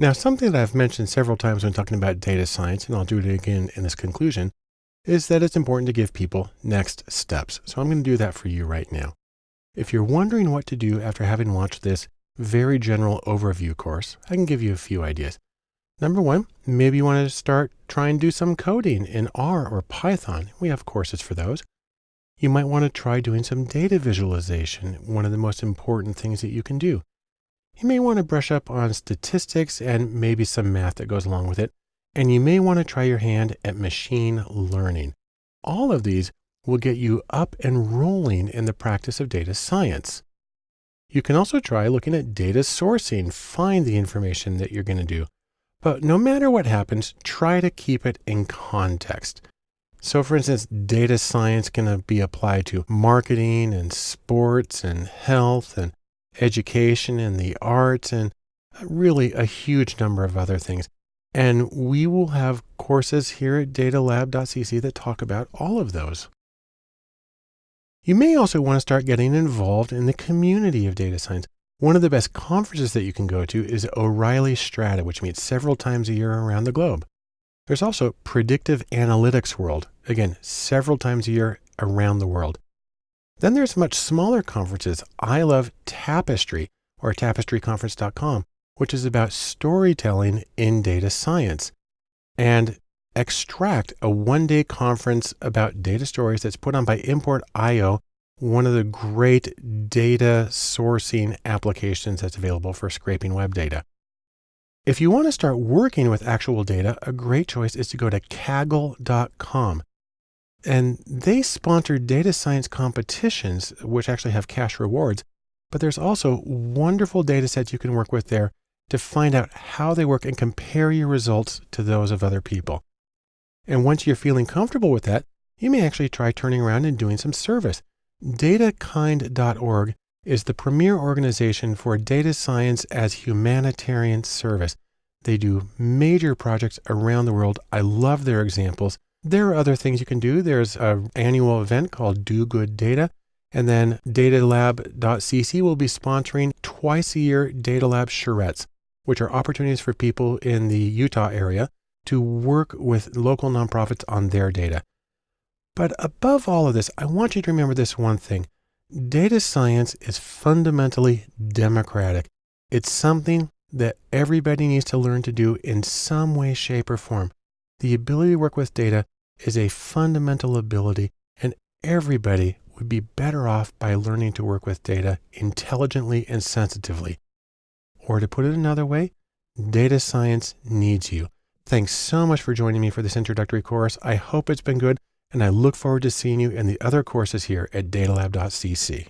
Now, something that I've mentioned several times when talking about data science, and I'll do it again in this conclusion, is that it's important to give people next steps. So I'm going to do that for you right now. If you're wondering what to do after having watched this very general overview course, I can give you a few ideas. Number one, maybe you want to start trying to do some coding in R or Python. We have courses for those. You might want to try doing some data visualization, one of the most important things that you can do. You may want to brush up on statistics and maybe some math that goes along with it. And you may want to try your hand at machine learning. All of these will get you up and rolling in the practice of data science. You can also try looking at data sourcing, find the information that you're going to do. But no matter what happens, try to keep it in context. So for instance, data science can be applied to marketing and sports and health and education and the arts and uh, really a huge number of other things. And we will have courses here at datalab.cc that talk about all of those. You may also want to start getting involved in the community of data science. One of the best conferences that you can go to is O'Reilly Strata, which meets several times a year around the globe. There's also Predictive Analytics World, again, several times a year around the world. Then there's much smaller conferences. I love Tapestry or tapestryconference.com, which is about storytelling in data science. And Extract, a one day conference about data stories that's put on by Import.io, one of the great data sourcing applications that's available for scraping web data. If you want to start working with actual data, a great choice is to go to kaggle.com. And they sponsor data science competitions, which actually have cash rewards. But there's also wonderful data sets you can work with there to find out how they work and compare your results to those of other people. And once you're feeling comfortable with that, you may actually try turning around and doing some service. Datakind.org is the premier organization for data science as humanitarian service. They do major projects around the world. I love their examples. There are other things you can do. There's an annual event called Do Good Data. And then datalab.cc will be sponsoring twice a year Data Lab charrettes, which are opportunities for people in the Utah area to work with local nonprofits on their data. But above all of this, I want you to remember this one thing. Data science is fundamentally democratic. It's something that everybody needs to learn to do in some way, shape, or form. The ability to work with data is a fundamental ability, and everybody would be better off by learning to work with data intelligently and sensitively. Or to put it another way, data science needs you. Thanks so much for joining me for this introductory course. I hope it's been good, and I look forward to seeing you in the other courses here at datalab.cc.